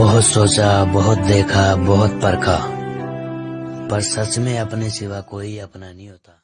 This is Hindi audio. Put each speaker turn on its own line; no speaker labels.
बहुत सोचा, बहुत देखा, बहुत परखा। पर सच में अपने सिवा कोई अपना नहीं होता।